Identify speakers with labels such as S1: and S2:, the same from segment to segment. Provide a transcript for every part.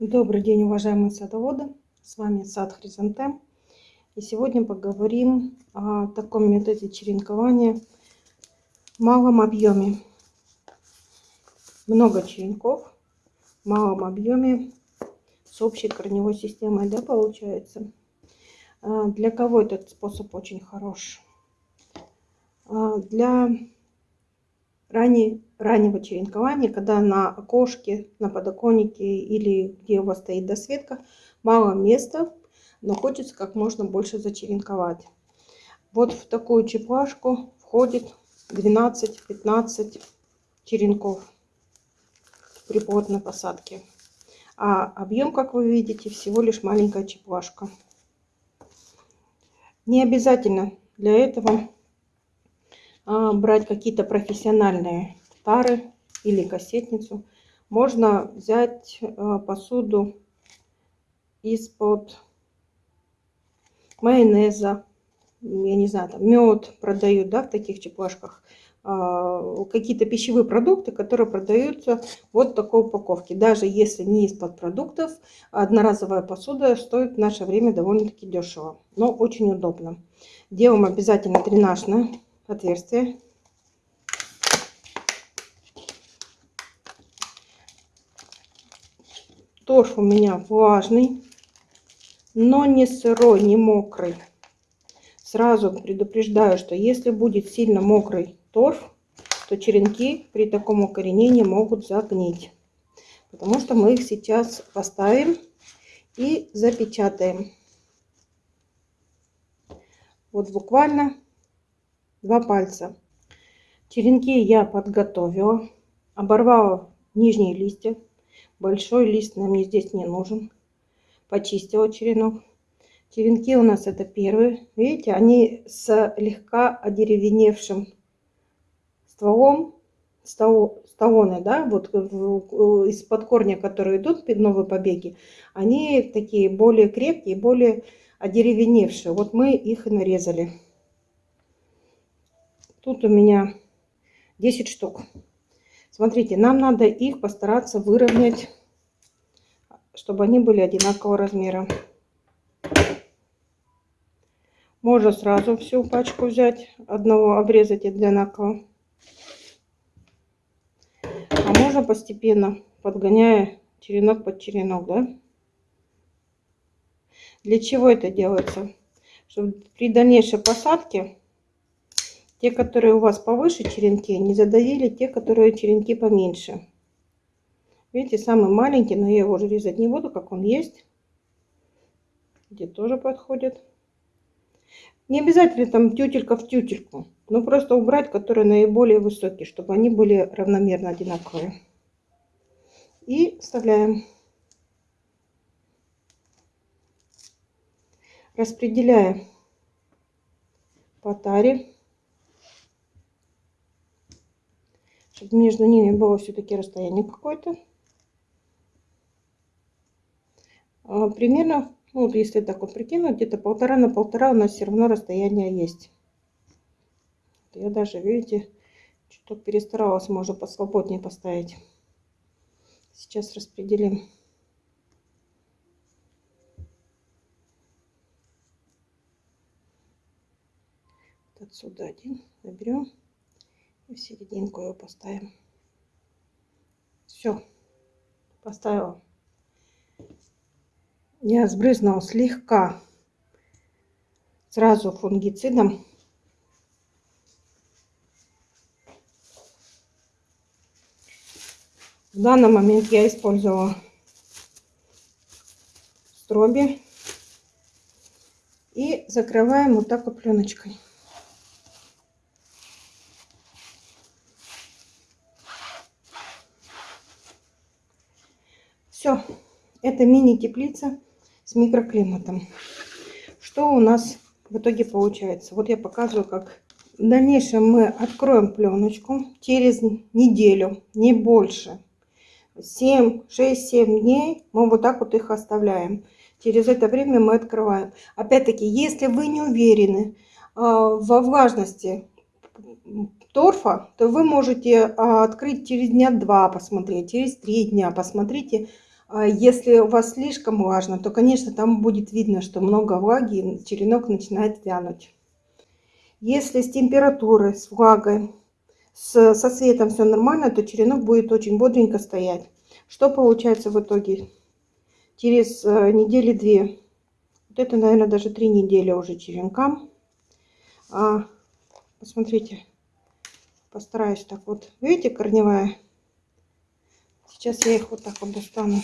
S1: Добрый день, уважаемые садоводы! С вами сад Хризантем. И сегодня поговорим о таком методе черенкования в малом объеме. Много черенков в малом объеме с общей корневой системой, да, получается. А, для кого этот способ очень хорош? А, для ранее, раннего черенкования, когда на окошке, на подоконнике или где у вас стоит досветка, мало места, но хочется как можно больше зачеренковать. Вот в такую чепашку входит 12-15 черенков при плотной посадке. А объем, как вы видите, всего лишь маленькая чепашка. Не обязательно для этого брать какие-то профессиональные тары или кассетницу. Можно взять а, посуду из-под майонеза, я не знаю, там мед продают, да, в таких чепашках. А, какие-то пищевые продукты, которые продаются вот в такой упаковке. Даже если не из-под продуктов, одноразовая посуда стоит в наше время довольно-таки дешево, но очень удобно. Делаем обязательно дренажное отверстие. Торф у меня влажный, но не сырой, не мокрый. Сразу предупреждаю, что если будет сильно мокрый торф, то черенки при таком укоренении могут загнить. Потому что мы их сейчас поставим и запечатаем. Вот буквально два пальца. Черенки я подготовила, оборвала нижние листья. Большой лист нам мне здесь не нужен. Почистила черенок. Черенки у нас это первые. Видите, они с слегка одеревеневшим стволом, столоны, да, вот из-под корня, которые идут, новые побеги, они такие более крепкие, более одеревеневшие. Вот мы их и нарезали. Тут у меня 10 штук. Смотрите, нам надо их постараться выровнять, чтобы они были одинакового размера. Можно сразу всю пачку взять, одного обрезать одинаково. А можно постепенно, подгоняя черенок под черенок, да? Для чего это делается? Чтобы при дальнейшей посадке те, которые у вас повыше черенки, не задавили те, которые черенки поменьше. Видите, самый маленький, но я его уже резать не буду, как он есть. Где тоже подходит. Не обязательно там тютелька в тютельку. Но просто убрать, которые наиболее высокие, чтобы они были равномерно одинаковые. И вставляем. Распределяем по таре. Чтобы между ними было все-таки расстояние какое-то. А, примерно, ну, вот если так вот прикинуть, где-то полтора на полтора у нас все равно расстояние есть. Я даже, видите, чуть перестаралась, можно посвободнее поставить. Сейчас распределим. Отсюда один в серединку его поставим. Все, поставила. Я сбрызнула слегка сразу фунгицидом. В данный момент я использовала строби и закрываем вот так вот пленочкой. Все, это мини-теплица с микроклиматом. Что у нас в итоге получается? Вот я показываю, как в дальнейшем мы откроем пленочку через неделю, не больше. 7, 6, 7 дней мы вот так вот их оставляем. Через это время мы открываем. Опять-таки, если вы не уверены э, во влажности торфа, то вы можете э, открыть через дня два посмотреть, через три дня посмотрите, А если у вас слишком влажно, то, конечно, там будет видно, что много влаги, и черенок начинает вянуть. Если с температурой, с влагой, с, со светом все нормально, то черенок будет очень бодренько стоять. Что получается в итоге? Через э, недели две, вот это, наверное, даже три недели уже черенкам. А, посмотрите, постараюсь так вот. Видите, корневая? Сейчас я их вот так вот достану.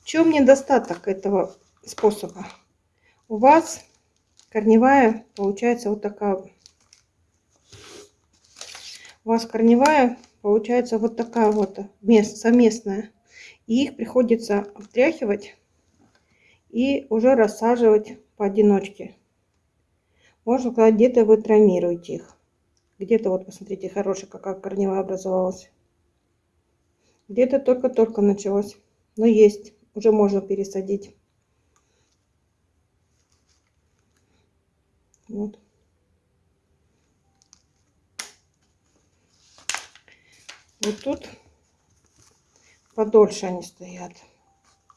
S1: В чем недостаток этого способа? У вас корневая получается вот такая. У вас корневая получается вот такая вот мест, совместная. И их приходится обтряхивать и уже рассаживать поодиночке. Можно сказать, где-то вы травмируете их. Где-то вот, посмотрите, хорошая какая корневая образовалась. Где-то только-только началось. Но есть. Уже можно пересадить. Вот. Вот тут подольше они стоят.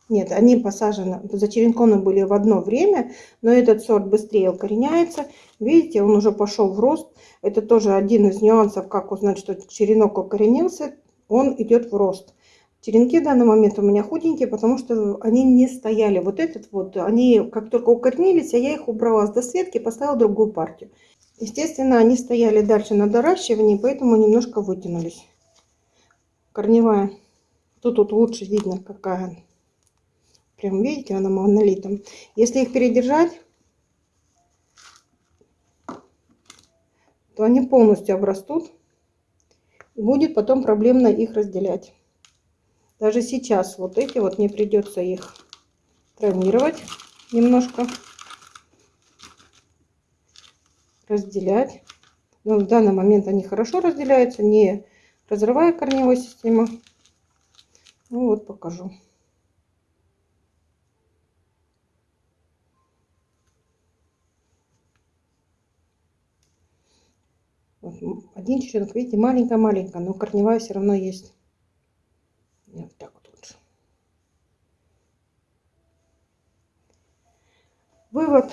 S1: Нет, они посажены, зачеренкованы были в одно время, но этот сорт быстрее укореняется. Видите, он уже пошел в рост. Это тоже один из нюансов, как узнать, что черенок укоренился он идет в рост. Черенки в данный момент у меня худенькие, потому что они не стояли. Вот этот вот, они как только укоренились, а я их убрала с досветки, поставила другую партию. Естественно, они стояли дальше на доращивании, поэтому немножко вытянулись. Корневая. Тут, тут лучше видно, какая. Прям видите, она монолитом. Если их передержать, то они полностью обрастут будет потом проблемно их разделять. Даже сейчас вот эти вот мне придется их травмировать немножко, разделять. Но в данный момент они хорошо разделяются, не разрывая корневую систему. Ну вот покажу. Один черенок, видите, маленькая-маленькая, но корневая все равно есть. Вот так вот лучше. Вывод.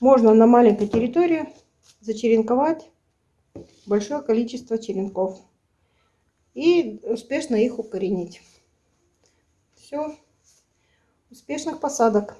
S1: Можно на маленькой территории зачеренковать большое количество черенков и успешно их укоренить. Все. Успешных посадок.